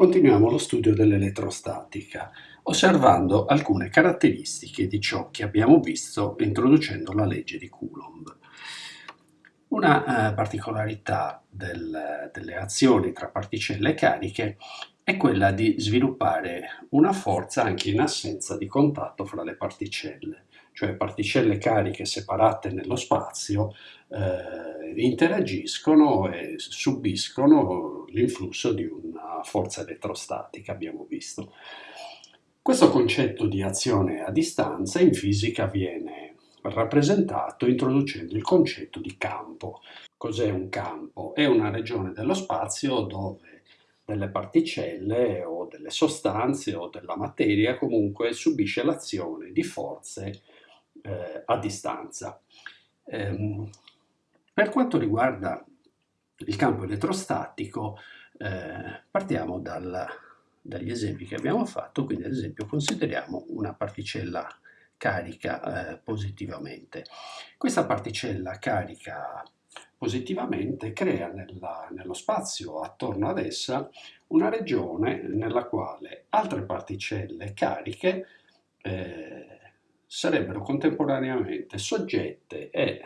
Continuiamo lo studio dell'elettrostatica, osservando alcune caratteristiche di ciò che abbiamo visto introducendo la legge di Coulomb. Una eh, particolarità del, delle azioni tra particelle cariche è quella di sviluppare una forza anche in assenza di contatto fra le particelle, cioè particelle cariche separate nello spazio eh, interagiscono e subiscono l'influsso di una forza elettrostatica, abbiamo visto. Questo concetto di azione a distanza in fisica viene rappresentato introducendo il concetto di campo. Cos'è un campo? È una regione dello spazio dove delle particelle o delle sostanze o della materia comunque subisce l'azione di forze eh, a distanza. Ehm, per quanto riguarda il campo elettrostatico, eh, partiamo dal, dagli esempi che abbiamo fatto, quindi ad esempio consideriamo una particella carica eh, positivamente. Questa particella carica positivamente crea nella, nello spazio attorno ad essa una regione nella quale altre particelle cariche eh, sarebbero contemporaneamente soggette e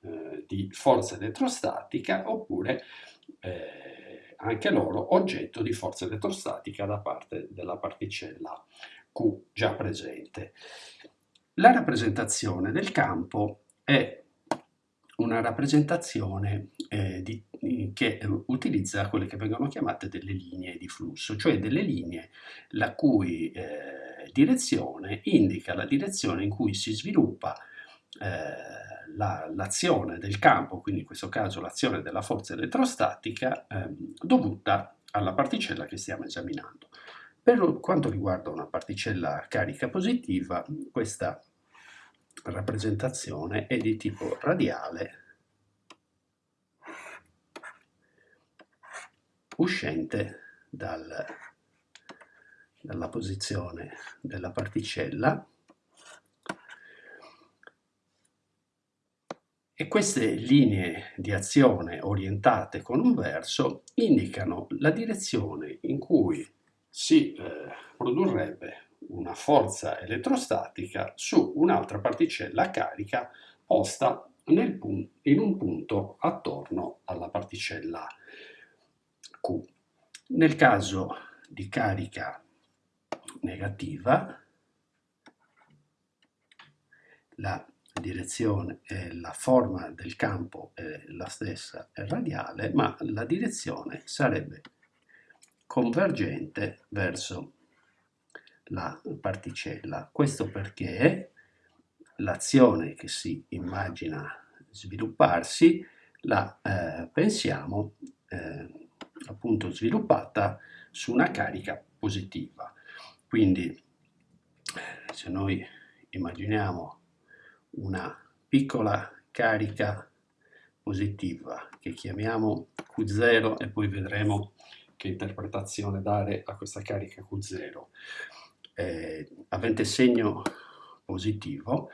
eh, di forza elettrostatica oppure eh, anche loro oggetto di forza elettrostatica da parte della particella Q già presente. La rappresentazione del campo è una rappresentazione eh, di, che utilizza quelle che vengono chiamate delle linee di flusso, cioè delle linee la cui eh, direzione indica la direzione in cui si sviluppa eh, l'azione la, del campo, quindi in questo caso l'azione della forza elettrostatica, ehm, dovuta alla particella che stiamo esaminando. Per quanto riguarda una particella carica positiva, questa rappresentazione è di tipo radiale uscente dal, dalla posizione della particella E queste linee di azione orientate con un verso indicano la direzione in cui si eh, produrrebbe una forza elettrostatica su un'altra particella carica posta in un punto attorno alla particella Q. Nel caso di carica negativa, la direzione e la forma del campo è la stessa, è radiale, ma la direzione sarebbe convergente verso la particella. Questo perché l'azione che si immagina svilupparsi la eh, pensiamo eh, appunto sviluppata su una carica positiva. Quindi se noi immaginiamo una piccola carica positiva che chiamiamo Q0 e poi vedremo che interpretazione dare a questa carica Q0. Eh, avente segno positivo,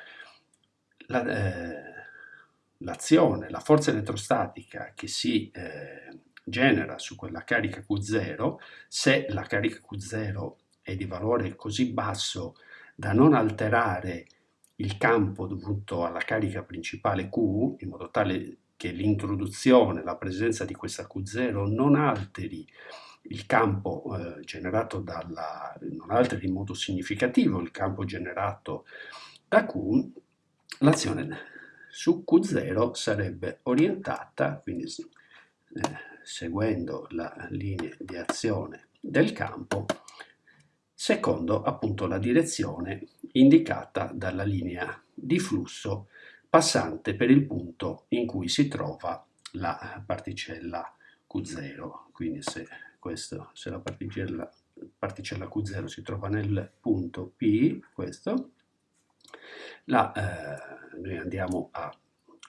l'azione, la, eh, la, forza elettrostatica che si eh, genera su quella carica Q0, se la carica Q0 è di valore così basso da non alterare il campo dovuto alla carica principale Q, in modo tale che l'introduzione, la presenza di questa Q0 non alteri il campo eh, generato dalla, non alteri in modo significativo il campo generato da Q, l'azione su Q0 sarebbe orientata, quindi eh, seguendo la linea di azione del campo, secondo appunto la direzione indicata dalla linea di flusso passante per il punto in cui si trova la particella Q0. Quindi se, questo, se la particella, particella, Q0 si trova nel punto P, questo, la, eh, noi andiamo a,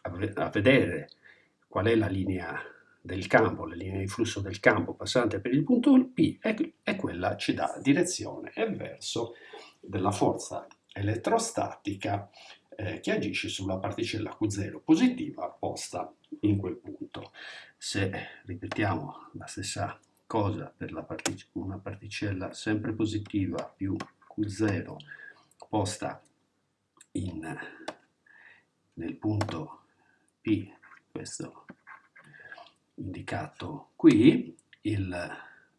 a vedere qual è la linea del campo, la linea di flusso del campo passante per il punto P è quella ci dà direzione e verso della forza elettrostatica eh, che agisce sulla particella Q0 positiva posta in quel punto. Se ripetiamo la stessa cosa per partic una particella sempre positiva più Q0 posta in, nel punto P, questo indicato qui,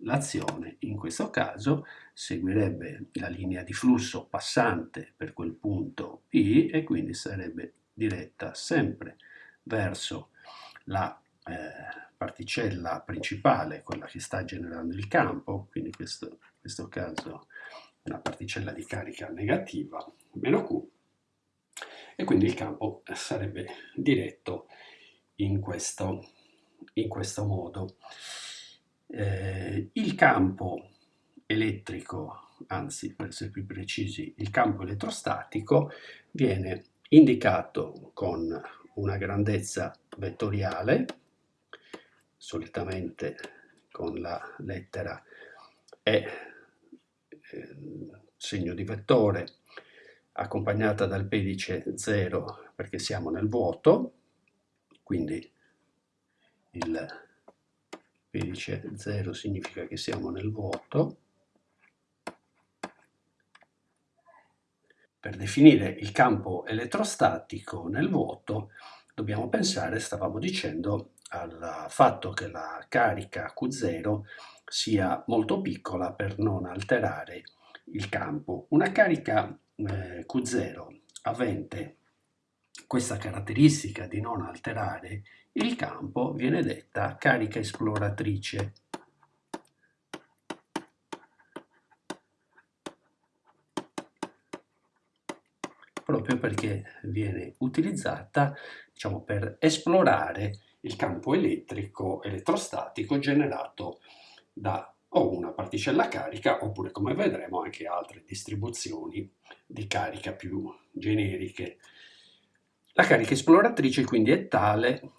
l'azione in questo caso seguirebbe la linea di flusso passante per quel punto P e quindi sarebbe diretta sempre verso la eh, particella principale, quella che sta generando il campo, quindi in questo caso una particella di carica negativa, meno Q, e quindi il campo sarebbe diretto in questo, in questo modo. Eh, il campo elettrico, anzi per essere più precisi, il campo elettrostatico viene indicato con una grandezza vettoriale, solitamente con la lettera E, eh, segno di vettore, accompagnata dal pedice 0 perché siamo nel vuoto, quindi il pedice 0 significa che siamo nel vuoto. Per definire il campo elettrostatico nel vuoto dobbiamo pensare, stavamo dicendo, al fatto che la carica Q0 sia molto piccola per non alterare il campo. Una carica eh, Q0 avente questa caratteristica di non alterare il campo viene detta carica esploratrice. proprio perché viene utilizzata diciamo, per esplorare il campo elettrico elettrostatico generato da o una particella carica oppure come vedremo anche altre distribuzioni di carica più generiche. La carica esploratrice quindi è tale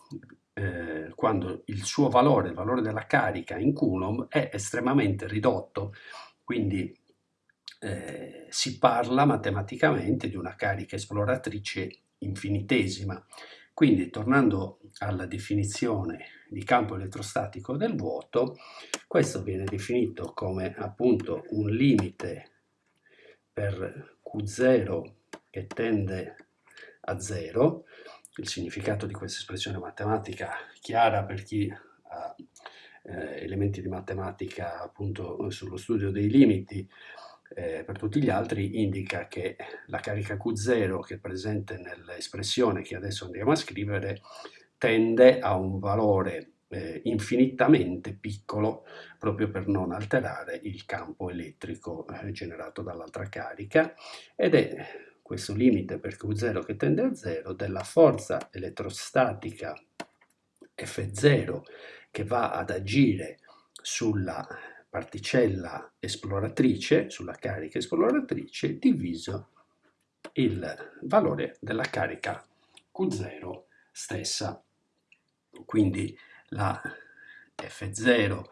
eh, quando il suo valore, il valore della carica in Coulomb è estremamente ridotto, quindi eh, si parla matematicamente di una carica esploratrice infinitesima. Quindi tornando alla definizione di campo elettrostatico del vuoto, questo viene definito come appunto un limite per Q0 che tende a 0. Il significato di questa espressione matematica chiara per chi ha eh, elementi di matematica appunto sullo studio dei limiti eh, per tutti gli altri indica che la carica Q0 che è presente nell'espressione che adesso andiamo a scrivere tende a un valore eh, infinitamente piccolo proprio per non alterare il campo elettrico eh, generato dall'altra carica ed è questo limite per Q0 che tende a 0 della forza elettrostatica F0 che va ad agire sulla particella esploratrice, sulla carica esploratrice, diviso il valore della carica Q0 stessa. Quindi la F0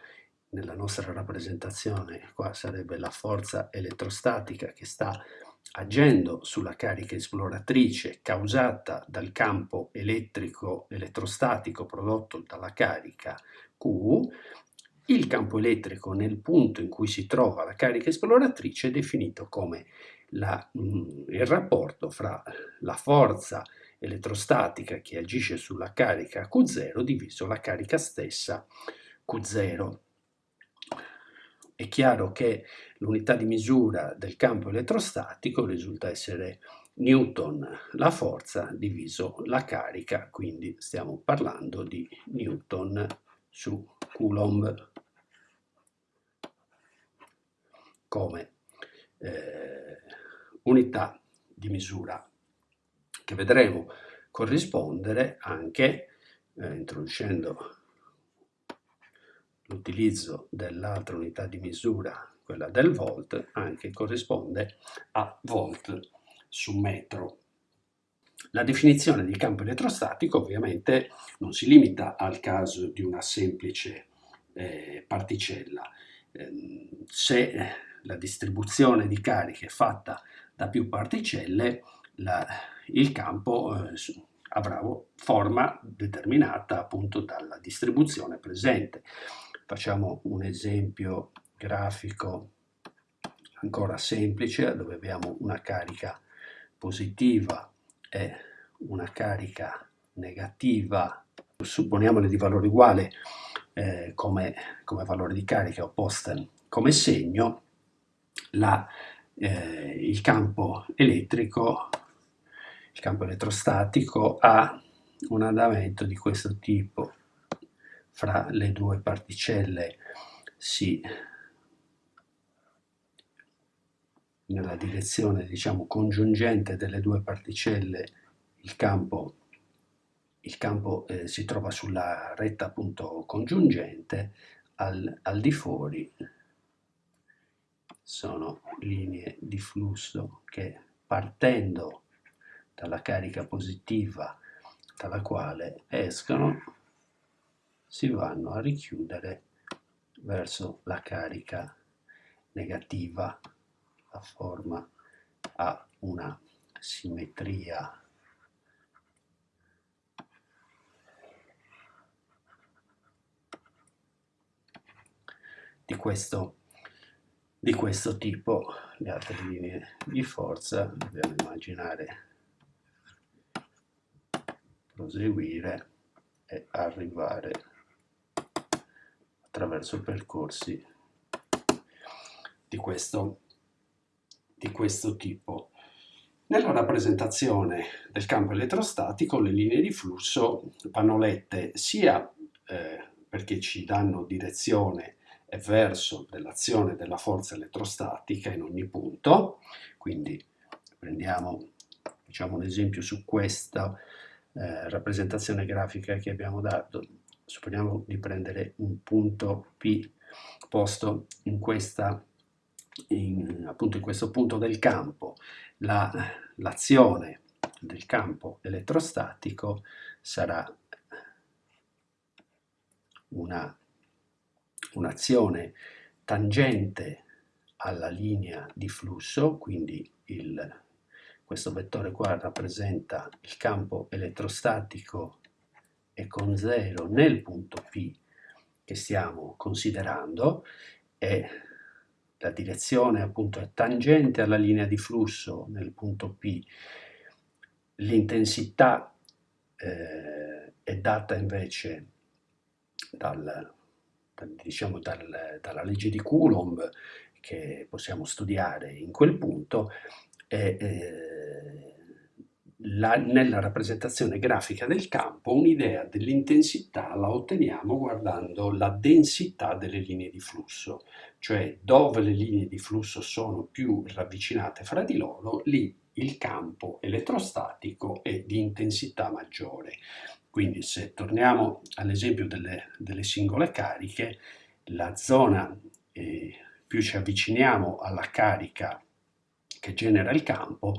nella nostra rappresentazione qua sarebbe la forza elettrostatica che sta agendo sulla carica esploratrice causata dal campo elettrico elettrostatico prodotto dalla carica Q il campo elettrico nel punto in cui si trova la carica esploratrice è definito come la, mm, il rapporto fra la forza elettrostatica che agisce sulla carica Q0 diviso la carica stessa Q0. È chiaro che l'unità di misura del campo elettrostatico risulta essere Newton, la forza diviso la carica, quindi stiamo parlando di Newton su Coulomb. Come eh, unità di misura che vedremo corrispondere anche eh, introducendo l'utilizzo dell'altra unità di misura, quella del volt, anche corrisponde a volt su metro. La definizione di campo elettrostatico ovviamente non si limita al caso di una semplice eh, particella. Eh, se la distribuzione di cariche è fatta da più particelle, la, il campo eh, avrà forma determinata appunto dalla distribuzione presente. Facciamo un esempio grafico ancora semplice dove abbiamo una carica positiva e una carica negativa, supponiamole di valore uguale eh, come, come, valore di carica opposta come segno, la, eh, il campo elettrico, il campo elettrostatico ha un andamento di questo tipo. Fra le due particelle si nella direzione diciamo congiungente delle due particelle il campo, il campo eh, si trova sulla retta appunto congiungente al, al di fuori sono linee di flusso che partendo dalla carica positiva dalla quale escono si vanno a richiudere verso la carica negativa. La forma ha una simmetria di questo, di questo tipo. Le altre linee di forza dobbiamo immaginare proseguire e arrivare attraverso percorsi di questo, di questo tipo. Nella rappresentazione del campo elettrostatico le linee di flusso vanno lette sia eh, perché ci danno direzione e verso dell'azione della forza elettrostatica in ogni punto, quindi prendiamo diciamo, un esempio su questa eh, rappresentazione grafica che abbiamo dato, supponiamo di prendere un punto P posto in, questa, in, appunto in questo punto del campo, l'azione la, del campo elettrostatico sarà un'azione un tangente alla linea di flusso, quindi il questo vettore qua rappresenta il campo elettrostatico e con 0 nel punto P che stiamo considerando e la direzione appunto è tangente alla linea di flusso nel punto P, l'intensità eh, è data invece dal, diciamo dal, dalla legge di Coulomb che possiamo studiare in quel punto e eh, la, nella rappresentazione grafica del campo un'idea dell'intensità la otteniamo guardando la densità delle linee di flusso, cioè dove le linee di flusso sono più ravvicinate fra di loro, lì il campo elettrostatico è di intensità maggiore. Quindi se torniamo all'esempio delle, delle, singole cariche, la zona eh, più ci avviciniamo alla carica che genera il campo,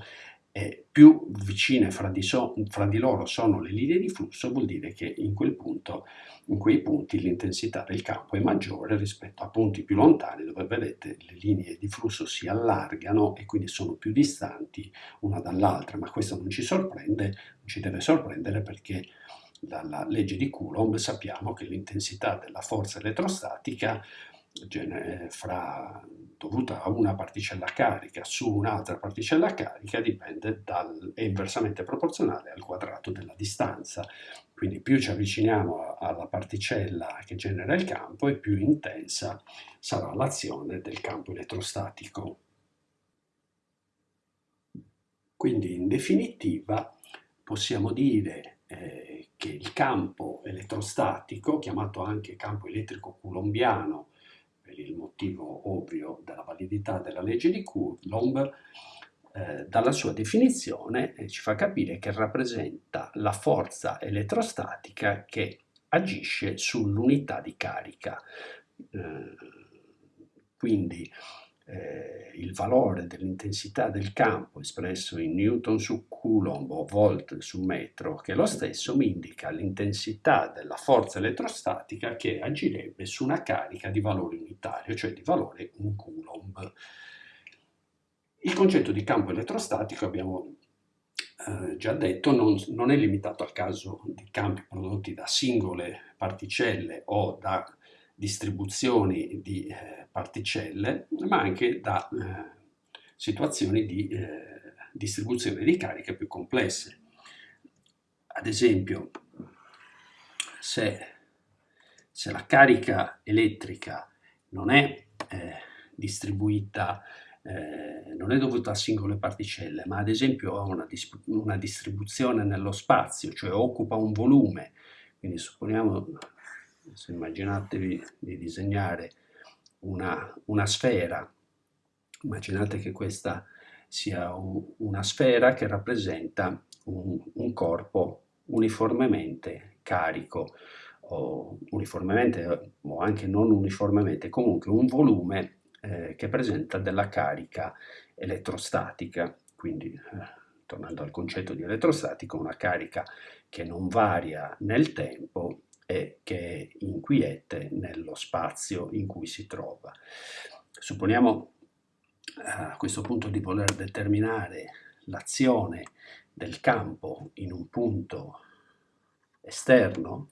e più vicine fra di, so, fra di, loro sono le linee di flusso, vuol dire che in, quel punto, in quei punti l'intensità del campo è maggiore rispetto a punti più lontani dove vedete le linee di flusso si allargano e quindi sono più distanti una dall'altra, ma questo non ci sorprende, non ci deve sorprendere perché dalla legge di Coulomb sappiamo che l'intensità della forza elettrostatica fra, dovuta a una particella carica su un'altra particella carica dipende dal, è inversamente proporzionale al quadrato della distanza. Quindi più ci avviciniamo alla particella che genera il campo e più intensa sarà l'azione del campo elettrostatico. Quindi in definitiva possiamo dire eh, che il campo elettrostatico, chiamato anche campo elettrico coulombiano, il motivo ovvio della validità della legge di Coulomb, eh, dalla sua definizione eh, ci fa capire che rappresenta la forza elettrostatica che agisce sull'unità di carica. Eh, quindi eh, il valore dell'intensità del campo espresso in newton su coulomb o volt su metro, che lo stesso, mi indica l'intensità della forza elettrostatica che agirebbe su una carica di valore unitario, cioè di valore 1 coulomb. Il concetto di campo elettrostatico, abbiamo eh, già detto, non, non, è limitato al caso di campi prodotti da singole particelle o da distribuzioni di eh, particelle, ma anche da eh, situazioni di eh, distribuzione di cariche più complesse. Ad esempio, se, se la carica elettrica non è distribuita eh, non è dovuta a singole particelle, ma ad esempio a una, una, distribuzione nello spazio, cioè occupa un volume. Quindi supponiamo, se immaginatevi di disegnare una, una sfera, immaginate che questa sia un, una sfera che rappresenta un, un corpo uniformemente carico, o uniformemente o anche non uniformemente, comunque un volume eh, che presenta della carica elettrostatica, quindi eh, tornando al concetto di elettrostatica, una carica che non varia nel tempo e che è inquiete nello spazio in cui si trova. Supponiamo a questo punto di voler determinare l'azione del campo in un punto esterno,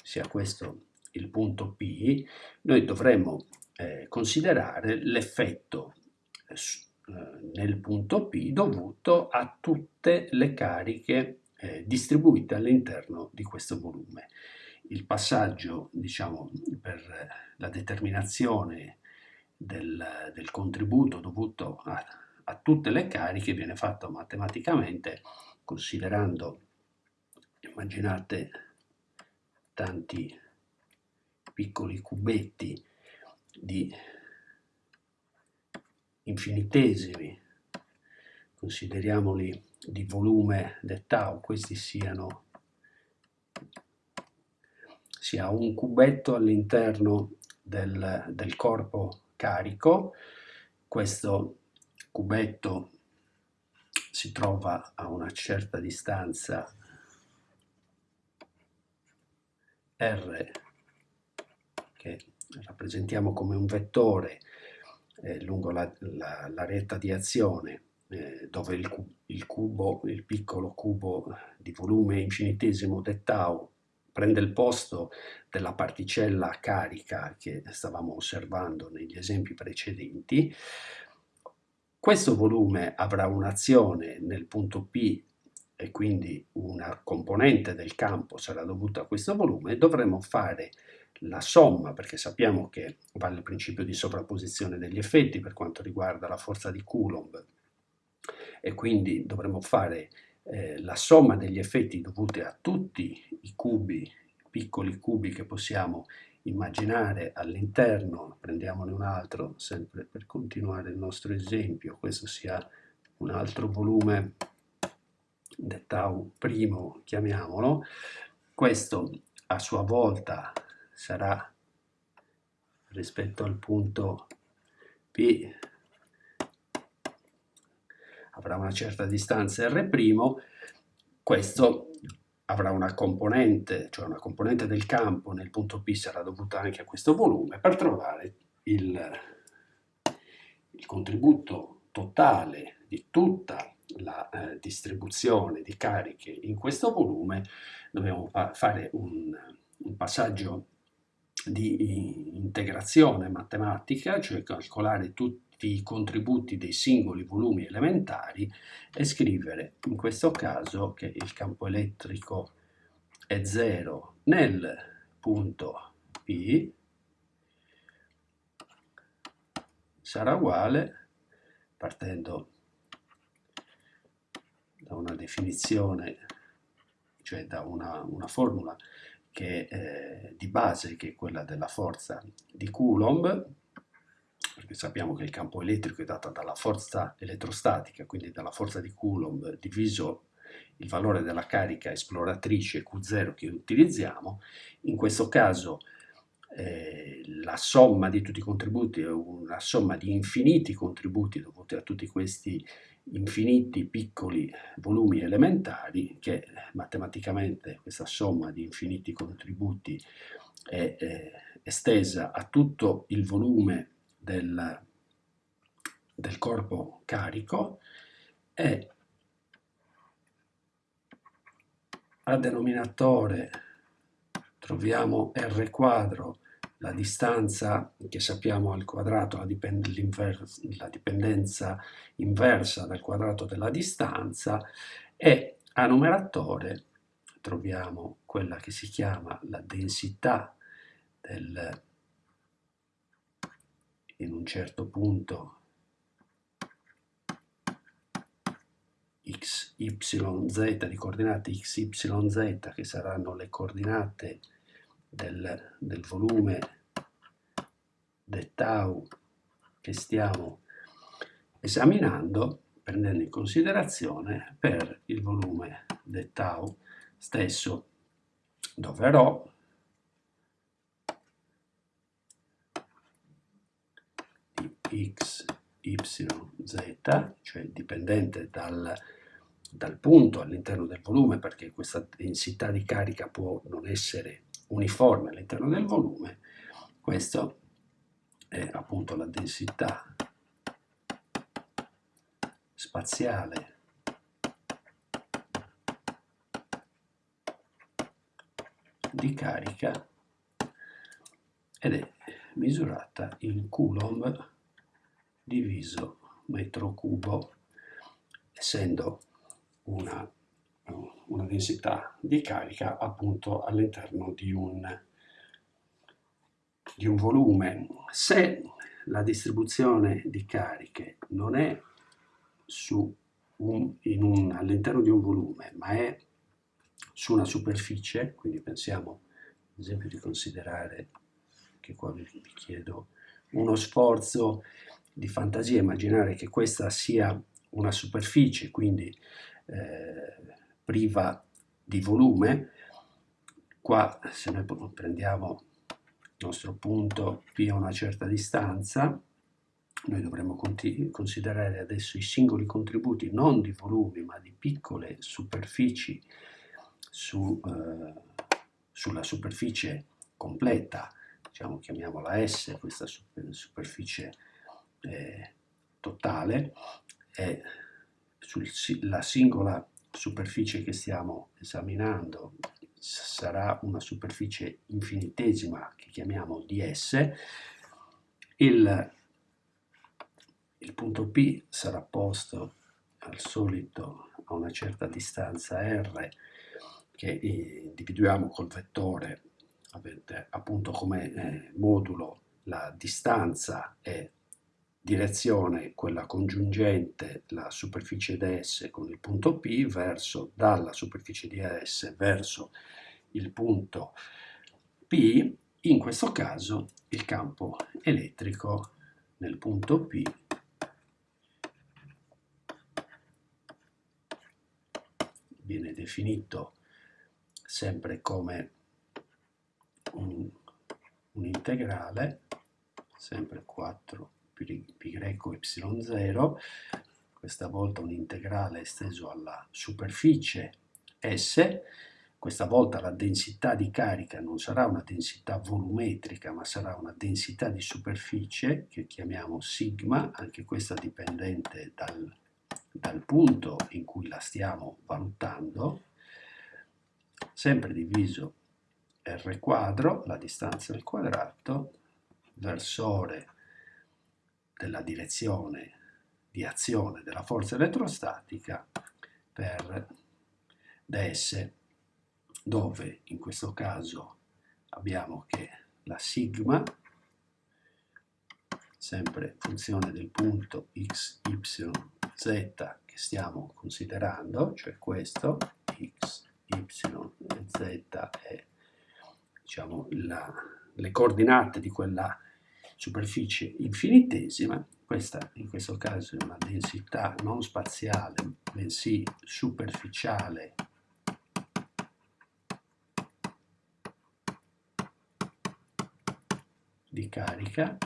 sia questo il punto P, noi dovremmo eh, considerare l'effetto eh, eh, nel punto P dovuto a tutte le cariche eh, distribuite all'interno di questo volume. Il passaggio, diciamo, per la determinazione del, del contributo dovuto a, a tutte le cariche viene fatto matematicamente considerando, immaginate, tanti piccoli cubetti di infinitesimi, consideriamoli di volume del tau, questi siano sia un cubetto all'interno del, del corpo carico, questo cubetto si trova a una certa distanza r che rappresentiamo come un vettore eh, lungo la, la, la, retta di azione eh, dove il, il, cubo, il piccolo cubo di volume infinitesimo del tau prende il posto della particella carica che stavamo osservando negli esempi precedenti, questo volume avrà un'azione nel punto P e quindi una componente del campo sarà dovuta a questo volume, dovremo fare la somma, perché sappiamo che vale il principio di sovrapposizione degli effetti per quanto riguarda la forza di Coulomb e quindi dovremo fare eh, la somma degli effetti dovuti a tutti i cubi, piccoli cubi che possiamo immaginare all'interno, prendiamone un altro sempre per continuare il nostro esempio, questo sia un altro volume del tau primo, chiamiamolo, questo a sua volta sarà rispetto al punto P avrà una certa distanza R', questo avrà una componente, cioè una componente del campo nel punto P sarà dovuta anche a questo volume per trovare il, il contributo totale di tutta la eh, distribuzione di cariche in questo volume. Dobbiamo fare un, un passaggio di integrazione matematica, cioè calcolare tutti i contributi dei singoli volumi elementari e scrivere in questo caso che il campo elettrico è 0 nel punto P sarà uguale, partendo da una definizione, cioè da una, una formula che, eh, di base che è quella della forza di Coulomb, perché sappiamo che il campo elettrico è dato dalla forza elettrostatica, quindi dalla forza di Coulomb diviso il valore della carica esploratrice Q0 che utilizziamo, in questo caso eh, la somma di tutti i contributi è una somma di infiniti contributi dovuti a tutti questi infiniti piccoli volumi elementari che matematicamente questa somma di infiniti contributi è, è estesa a tutto il volume del, del corpo carico e a denominatore troviamo R quadro la distanza che sappiamo al quadrato, la, dipend la dipendenza inversa dal quadrato della distanza e a numeratore troviamo quella che si chiama la densità del, in un certo punto x, y, z, di coordinate x, y, z, che saranno le coordinate del, del volume del tau che stiamo esaminando, prendendo in considerazione per il volume del tau stesso, dove rho di x, y, z, cioè dipendente dal dal punto all'interno del volume, perché questa densità di carica può non essere uniforme all'interno del volume, questo è appunto la densità spaziale di carica ed è misurata in coulomb diviso metro cubo essendo una, una densità di carica appunto all'interno di un, di un volume. Se la distribuzione di cariche non è all'interno di un volume, ma è su una superficie, quindi pensiamo ad esempio di considerare che qua vi, chiedo uno sforzo di fantasia, immaginare che questa sia una superficie, quindi eh, priva di volume, qua se noi prendiamo il nostro punto P a una certa distanza, noi dovremmo considerare adesso i singoli contributi non di volumi ma di piccole superfici su, eh, sulla superficie completa, diciamo chiamiamola S, questa superficie eh, totale, e sulla singola superficie che stiamo esaminando sarà una superficie infinitesima che chiamiamo ds, il, il punto P sarà posto al solito a una certa distanza r che individuiamo col vettore. Appunto come eh, modulo la distanza e direzione, quella congiungente, la superficie ds con il punto P, verso, dalla superficie di AS verso il punto P, in questo caso il campo elettrico nel punto P. Viene definito sempre come un, un integrale, sempre 4 pi greco y0, questa volta un integrale esteso alla superficie S, questa volta la densità di carica non sarà una densità volumetrica, ma sarà una densità di superficie che chiamiamo sigma, anche questa dipendente dal, dal punto in cui la stiamo valutando, sempre diviso r quadro, la distanza al quadrato, versore della direzione di azione della forza elettrostatica per ds, dove in questo caso abbiamo che la sigma, sempre funzione del punto x, y, z che stiamo considerando, cioè questo, x, y z è diciamo, la, le coordinate di quella superficie infinitesima, questa in questo caso è una densità non spaziale, bensì superficiale. Di carica.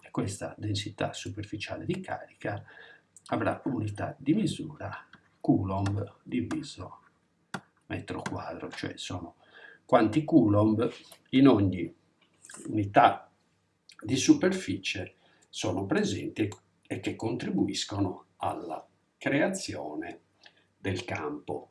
E questa densità superficiale di carica avrà unità di misura Coulomb diviso metro quadro, cioè sono quanti Coulomb in ogni unità di superficie sono presenti e che contribuiscono alla creazione del campo